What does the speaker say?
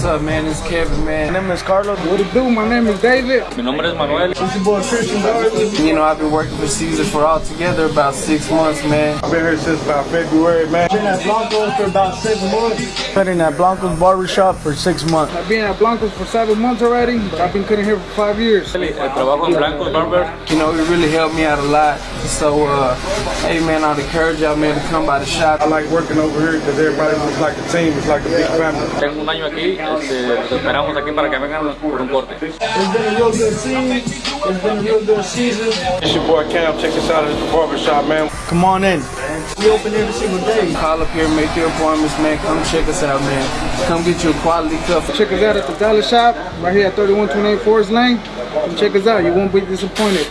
up, man? It's Kevin, man. My name is Carlos. What it do? My name is David. Mi nombre es Manuel. It's your boy Christian Garden. You know, I've been working for Caesar for all together about six months, man. I've been here since about February, man. Been at Blanco's for about seven months. Cutting at Blanco's Barbershop for six months. I've been at Blanco's for seven months already, I've been cutting here for five years. El trabajo en Blanco's Barber. You know, it really helped me out a lot. So, uh, hey, man, I'd encourage y'all, man, to come by the shop. I like working over here because everybody looks like a team. It's like a big family. Tengo un año aquí. Este, esperamos aquí para que vengan por un corte. It's been a real good season. It's been a real good season. It's your boy Cam. Check us out at the barbershop, man. Come on in. We open every single day. Call up here, make your appointments, man. Come check us out, man. Come get you a quality cut. Check us out at the Dollar Shop right here at 3128 Forest Lane. Come check us out. You won't be disappointed.